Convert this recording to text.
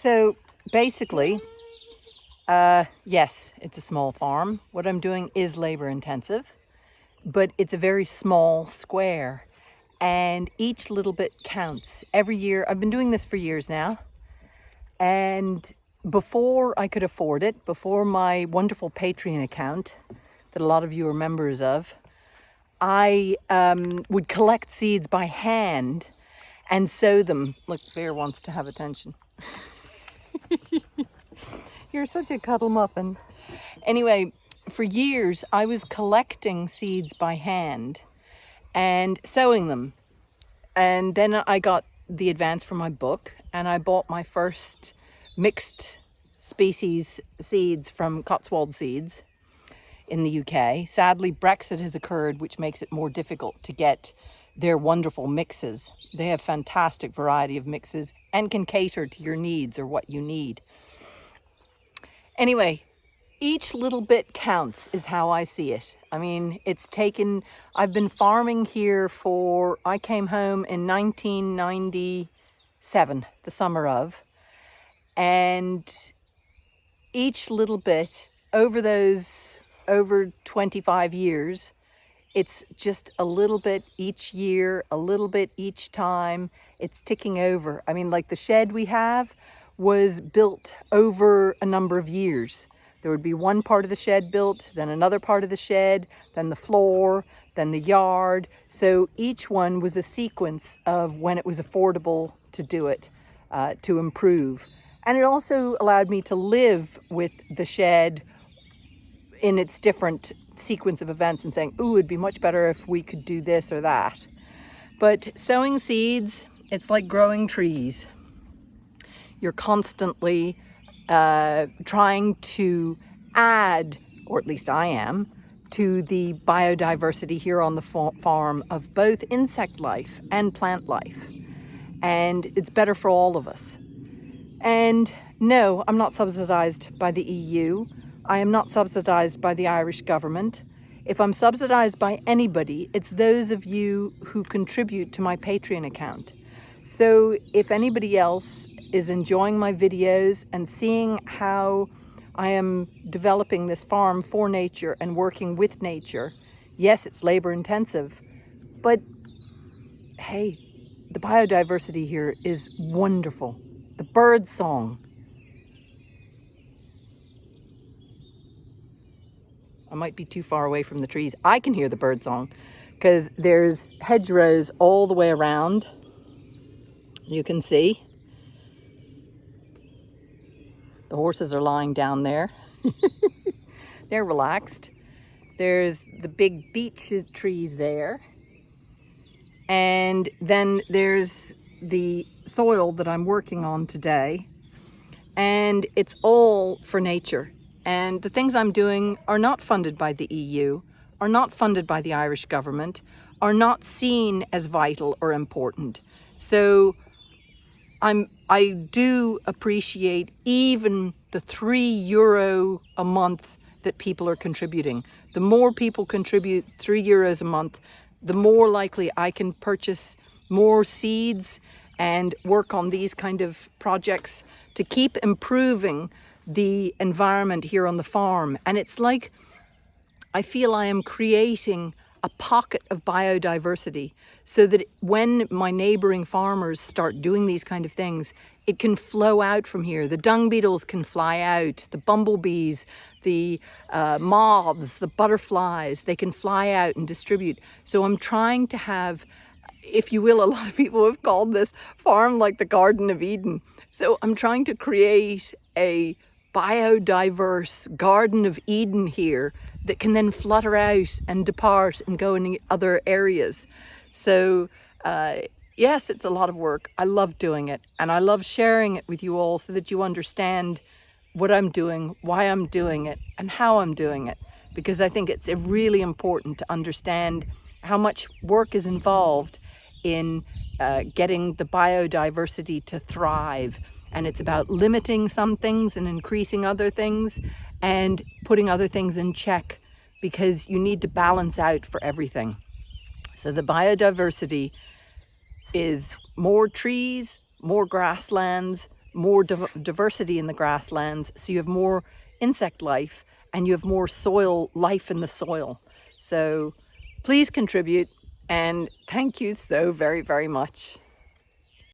So basically, uh, yes, it's a small farm. What I'm doing is labor intensive, but it's a very small square and each little bit counts. Every year, I've been doing this for years now, and before I could afford it, before my wonderful Patreon account that a lot of you are members of, I um, would collect seeds by hand and sow them. Look, Bear wants to have attention. You're such a cuddle muffin. Anyway, for years I was collecting seeds by hand and sowing them. And then I got the advance for my book and I bought my first mixed species seeds from Cotswold Seeds in the UK. Sadly, Brexit has occurred, which makes it more difficult to get their wonderful mixes. They have fantastic variety of mixes and can cater to your needs or what you need. Anyway, each little bit counts is how I see it. I mean, it's taken, I've been farming here for, I came home in 1997, the summer of, and each little bit over those, over 25 years, it's just a little bit each year, a little bit each time. It's ticking over. I mean, like the shed we have was built over a number of years. There would be one part of the shed built, then another part of the shed, then the floor, then the yard. So each one was a sequence of when it was affordable to do it, uh, to improve. And it also allowed me to live with the shed in its different sequence of events and saying, ooh, it'd be much better if we could do this or that. But sowing seeds, it's like growing trees. You're constantly uh, trying to add, or at least I am, to the biodiversity here on the farm of both insect life and plant life. And it's better for all of us. And no, I'm not subsidized by the EU. I am not subsidized by the Irish government. If I'm subsidized by anybody, it's those of you who contribute to my Patreon account. So if anybody else is enjoying my videos and seeing how I am developing this farm for nature and working with nature. Yes, it's labor intensive, but hey, the biodiversity here is wonderful. The bird song. Might be too far away from the trees. I can hear the bird song because there's hedgerows all the way around. You can see. The horses are lying down there. They're relaxed. There's the big beech trees there. And then there's the soil that I'm working on today. And it's all for nature. And the things I'm doing are not funded by the EU, are not funded by the Irish government, are not seen as vital or important. So I'm I do appreciate even the three euro a month that people are contributing. The more people contribute three euros a month, the more likely I can purchase more seeds and work on these kind of projects to keep improving the environment here on the farm. And it's like, I feel I am creating a pocket of biodiversity so that when my neighboring farmers start doing these kind of things, it can flow out from here. The dung beetles can fly out, the bumblebees, the uh, moths, the butterflies, they can fly out and distribute. So I'm trying to have, if you will, a lot of people have called this farm like the Garden of Eden. So I'm trying to create a biodiverse Garden of Eden here that can then flutter out and depart and go in other areas. So uh, yes, it's a lot of work. I love doing it and I love sharing it with you all so that you understand what I'm doing, why I'm doing it and how I'm doing it. Because I think it's really important to understand how much work is involved in uh, getting the biodiversity to thrive. And it's about limiting some things and increasing other things and putting other things in check because you need to balance out for everything. So the biodiversity is more trees, more grasslands, more div diversity in the grasslands, so you have more insect life and you have more soil life in the soil. So please contribute and thank you so very, very much.